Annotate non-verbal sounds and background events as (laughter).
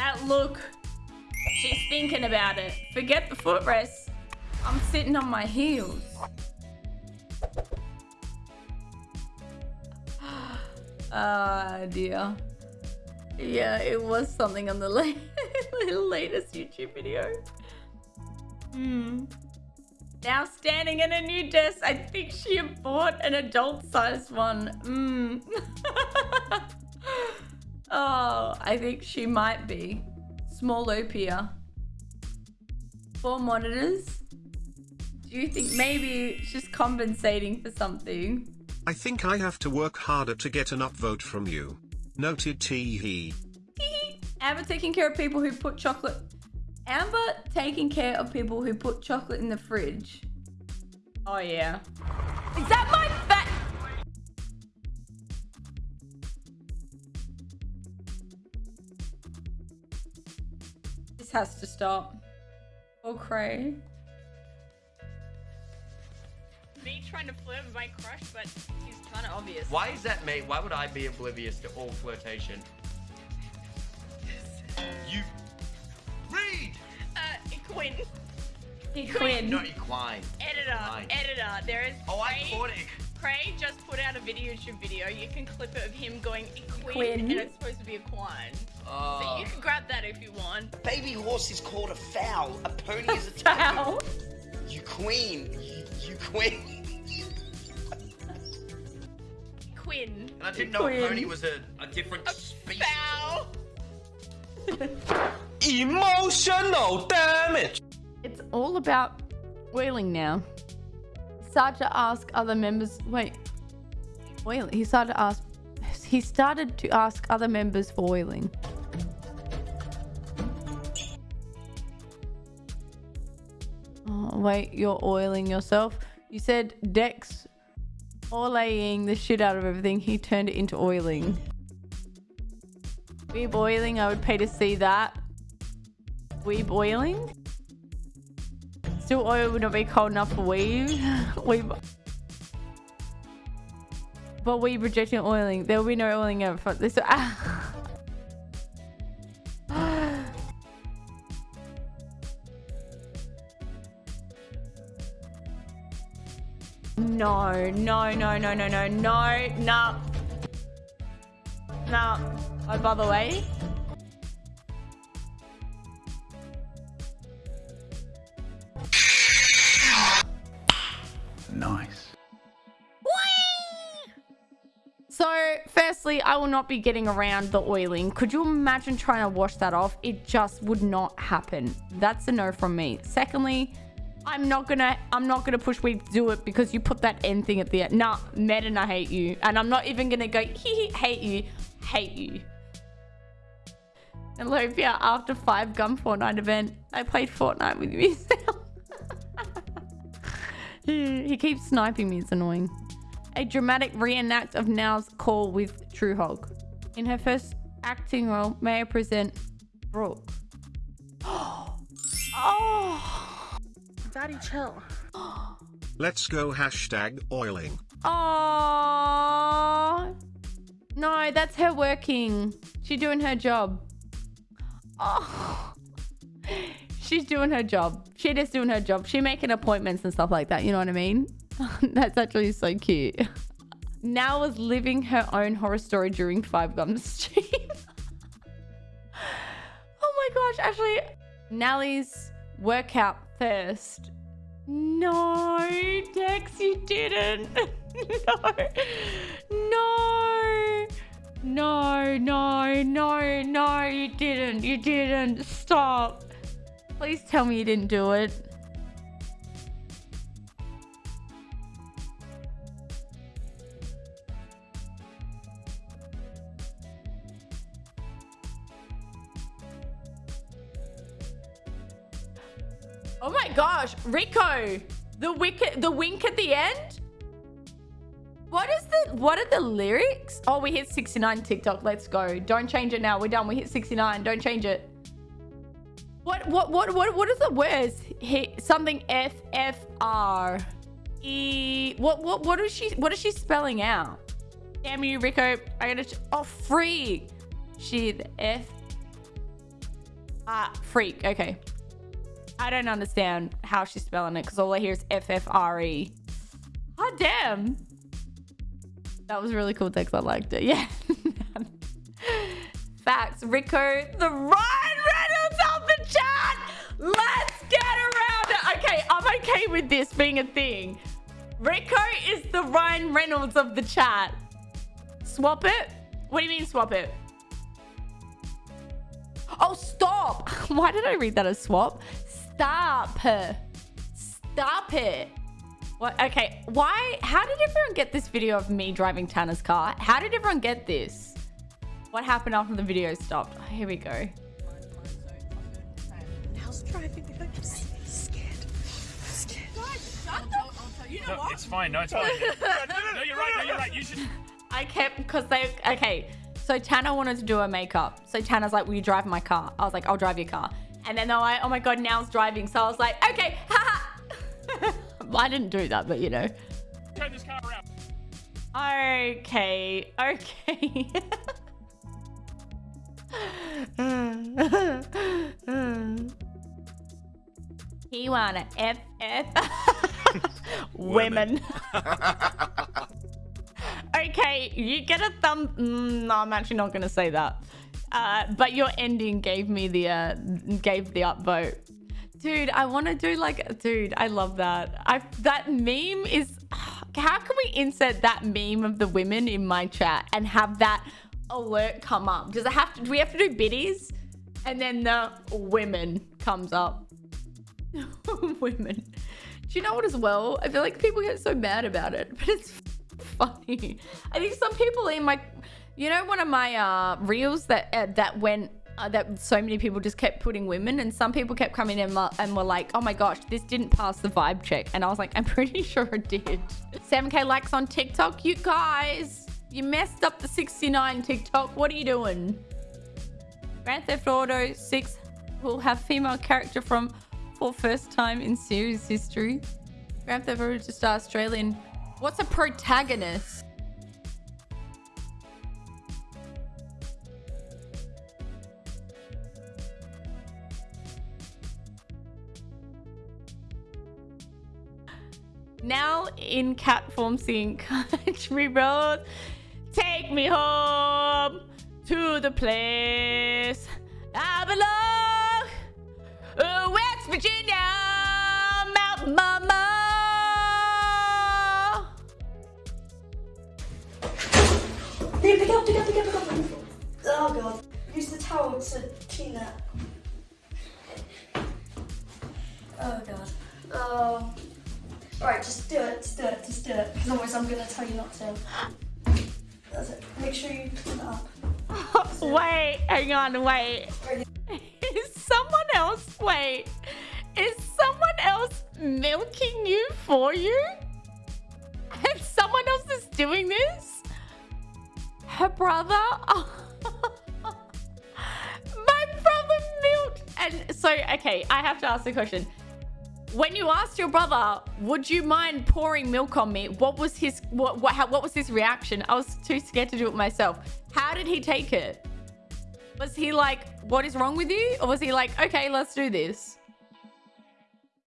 That look. She's thinking about it. Forget the footrest. I'm sitting on my heels. (gasps) Ah, dear. Yeah, it was something on (laughs) the latest YouTube video. Hmm. Now standing in a new desk, I think she bought an adult-sized one. Hmm. (laughs) oh, I think she might be. Small Opia. Four monitors. Do you think maybe she's compensating for something? I think I have to work harder to get an upvote from you. Noted tee Amber taking care of people who put chocolate. Amber taking care of people who put chocolate in the fridge. Oh yeah. Is that my This has to stop. Oh, cray. Me trying to flirt with my crush, but he's kind of obvious. Why is that me? Why would I be oblivious to all flirtation? (laughs) You read. Uh, Quinn. Quinn. Not equine. Editor. Fine. Editor. There is. Oh, I Craig- caught it. Craig just put out a video YouTube video. You can clip it of him going equine, Quinn. and it's supposed to be equine. So Oh. you ah. can grab that if you want. Baby horse is called a fowl. A pony is a (laughs) Fowl. You queen. You, you queen. Quinn. And I didn't know Quinn. a pony was a, a different species. Foul. Emotional damage. It's all about oiling now. Started to ask other members. Wait, oiling. He started to ask. He started to ask other members for oiling. Oh, wait, you're oiling yourself. You said Dex oiling the shit out of everything. He turned it into oiling. Weeb oiling. I would pay to see that. Weeb oiling. Still oil would not be cold enough for weave. (laughs) weave. But weave rejecting oiling. There will be no oiling ever. for This. (laughs) no, no, no, no, no, no, no, no. No. Oh, by the way, firstly, I will not be getting around the oiling. Could you imagine trying to wash that off? It just would not happen. That's a no from me. Secondly, I'm not gonna I'm not gonna push we do it because you put that end thing at the end. Nah, Madden, I hate you. And I'm not even gonna go hee hee hate you. Hate you. Olivia, after five gun Fortnite event, I played Fortnite with you. (laughs) he he keeps sniping me, it's annoying a dramatic reenact of Now's call with True Hog. In her first acting role, may I present Brooke? (gasps) oh, Daddy, chill. (gasps) Let's go hashtag oiling. oh, no, that's her working. She's doing her job. Oh, (laughs) she's doing her job. She just doing her job. She making appointments and stuff like that. You know what I mean? (laughs) That's actually so cute. Now was living her own horror story during Five Gums (laughs) stream. oh my gosh, actually, Nally's workout first. No, Dex, you didn't. (laughs) no, no, no, no, no, no, you didn't. You didn't. Stop. Please tell me you didn't do it. Oh my gosh, Rico, the wicket, the wink at the end. What is the? What are the lyrics? Oh, we hit 69 TikTok. Let's go. Don't change it now. We're done. We hit 69. Don't change it. What? What? What? What? What is the words? Hit something F F R E. What? What? What is she? What is she spelling out? Damn you, Rico. I gotta. Oh, free. She the F Ah, freak. Okay. I don't understand how she's spelling it because all I hear is F F R E. Oh, damn. That was really cool text. I liked it. (laughs) Yeah. Facts. Rico, the Ryan Reynolds of the chat. Let's get around it. Okay, I'm okay with this being a thing. Rico is the Ryan Reynolds of the chat. Swap it? What do you mean swap it? Oh, stop. (laughs) Why did I read that as swap? Stop. Stop it. What? Okay. Why? How did everyone get this video of me driving Tanner's car? How did everyone get this? What happened after the video stopped? Oh, here we go. How's driving? I'm just scared. scared. No, it's fine. No, it's fine. (laughs) no, you're right. No, you're right. You should. (laughs) I kept because they okay. So Tanner wanted to do her makeup. So Tanner's like, "Will you drive my car?" I was like, "I'll drive your car." And then they're like, "Oh my god, Now's driving." So I was like, "Okay, haha." (laughs) I didn't do that, but you know. Turn this car around. Okay, okay. (laughs) he wanna F F (laughs) women. okay, you get a thumb. Mm, no, I'm actually not gonna say that. Uh, but your ending gave me the uh, gave the upvote. Dude, I want to do like, dude, I love that. I that meme is. (sighs) How can we insert that meme of the women in my chat and have that alert come up? Does it have to? Do we have to do biddies? And then the women comes up. (laughs) women. Do you know what as well? I feel like people get so mad about it, but it's (laughs) funny. I think some people in my, you know, one of my uh, reels that uh, that went uh, that so many people just kept putting women, and some people kept coming in and were like, "Oh my gosh, this didn't pass the vibe check," and I was like, "I'm pretty (laughs) sure it did." 7k likes on TikTok, you guys, you messed up the 69 TikTok. What are you doing? Grand Theft Auto 6 will have female character from for first time in series history. Grand Theft Auto just Australian. What's a protagonist? Now in cat form singing (laughs) country roads, take me home to the place I belong. Oh, West Virginia, Mountain Mama. Pick up, pick up, pick up, pick up. Oh god. Use the towel to clean that. Oh god. Oh. Alright, just do it, just do it, just do it. Because otherwise I'm gonna tell you not to. That's it. Make sure you clean it up. (laughs) Wait, hang on, wait. (laughs) Is someone else, wait, is someone else milking you for you? Her brother? (laughs) My brother milked. And so, okay, I have to ask the question. When you asked your brother, would you mind pouring milk on me? What was his what what how, what was his reaction? I was too scared to do it myself. How did he take it? Was he like, "What is wrong with you?" Or was he like, "Okay, let's do this"?